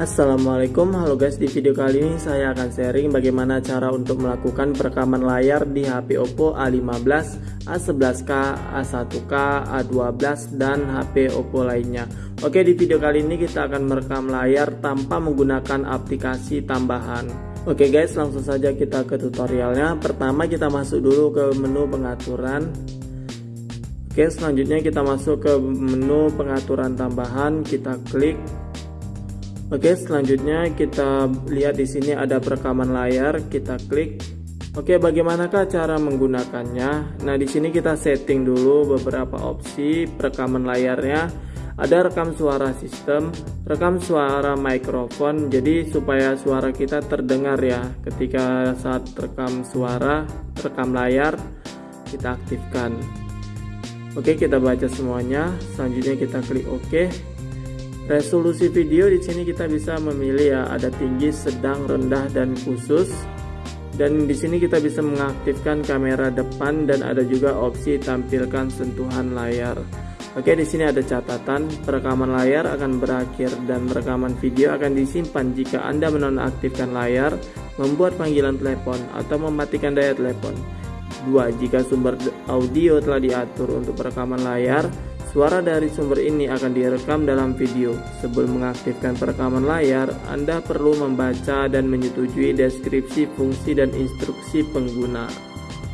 Assalamualaikum. Halo guys di video kali ini saya akan sharing bagaimana cara untuk melakukan perekaman layar di HP Oppo A15 A11k A1k A12 dan HP Oppo lainnya. Oke di video kali ini kita akan merekam layar tanpa menggunakan aplikasi tambahan. Oke guys langsung saja kita ke tutorialnya. Pertama kita masuk dulu ke menu pengaturan. Oke selanjutnya kita masuk ke menu pengaturan tambahan. Kita klik Oke, selanjutnya kita lihat di sini ada perekaman layar, kita klik. Oke, bagaimanakah cara menggunakannya? Nah, di sini kita setting dulu beberapa opsi perekaman layarnya. Ada rekam suara sistem, rekam suara mikrofon, jadi supaya suara kita terdengar ya ketika saat rekam suara, rekam layar kita aktifkan. Oke, kita baca semuanya. Selanjutnya kita klik OK. Resolusi video di sini kita bisa memilih ya, ada tinggi, sedang, rendah dan khusus. Dan di sini kita bisa mengaktifkan kamera depan dan ada juga opsi tampilkan sentuhan layar. Oke, di sini ada catatan, perekaman layar akan berakhir dan rekaman video akan disimpan jika Anda menonaktifkan layar, membuat panggilan telepon atau mematikan daya telepon. 2. Jika sumber audio telah diatur untuk perekaman layar, Suara dari sumber ini akan direkam dalam video. Sebelum mengaktifkan perekaman layar, Anda perlu membaca dan menyetujui deskripsi fungsi dan instruksi pengguna.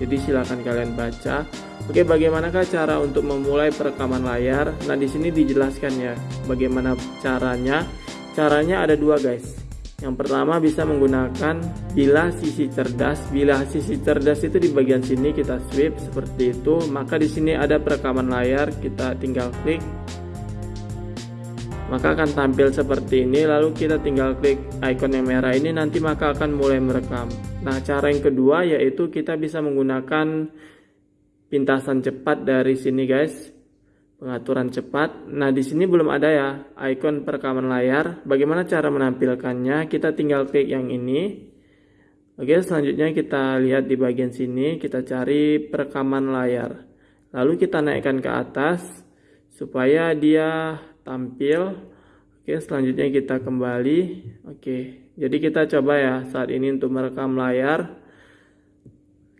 Jadi silakan kalian baca. Oke, bagaimanakah cara untuk memulai perekaman layar? Nah, di sini dijelaskan ya bagaimana caranya. Caranya ada dua, guys. Yang pertama bisa menggunakan bilah sisi cerdas. Bilah sisi cerdas itu di bagian sini kita sweep seperti itu. Maka di sini ada perekaman layar, kita tinggal klik. Maka akan tampil seperti ini. Lalu kita tinggal klik icon yang merah ini nanti maka akan mulai merekam. Nah, cara yang kedua yaitu kita bisa menggunakan pintasan cepat dari sini, guys pengaturan cepat. Nah, di sini belum ada ya icon perekaman layar. Bagaimana cara menampilkannya? Kita tinggal klik yang ini. Oke, selanjutnya kita lihat di bagian sini, kita cari perekaman layar. Lalu kita naikkan ke atas supaya dia tampil. Oke, selanjutnya kita kembali. Oke, jadi kita coba ya saat ini untuk merekam layar.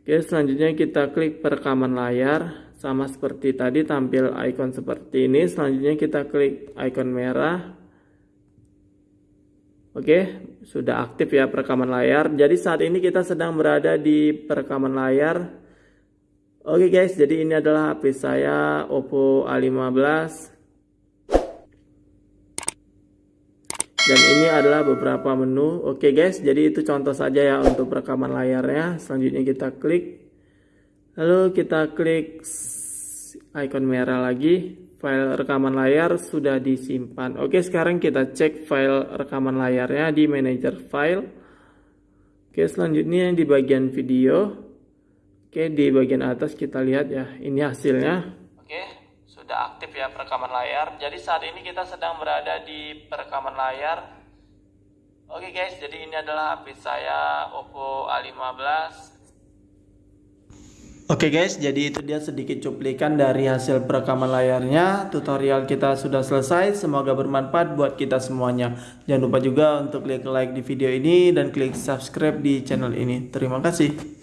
Oke, selanjutnya kita klik perekaman layar sama seperti tadi tampil icon seperti ini. Selanjutnya kita klik icon merah. Oke sudah aktif ya perekaman layar. Jadi saat ini kita sedang berada di perekaman layar. Oke guys jadi ini adalah HP saya Oppo A15 dan ini adalah beberapa menu. Oke guys jadi itu contoh saja ya untuk perekaman layarnya. Selanjutnya kita klik Lalu kita klik icon merah lagi. File rekaman layar sudah disimpan. Oke, sekarang kita cek file rekaman layarnya di manager file. Oke, selanjutnya di bagian video. Oke, di bagian atas kita lihat ya, ini hasilnya. Oke, sudah aktif ya perekaman layar. Jadi saat ini kita sedang berada di perekaman layar. Oke guys, jadi ini adalah HP saya Oppo A15 Oke okay guys, jadi itu dia sedikit cuplikan dari hasil perekaman layarnya. Tutorial kita sudah selesai, semoga bermanfaat buat kita semuanya. Jangan lupa juga untuk klik like di video ini dan klik subscribe di channel ini. Terima kasih.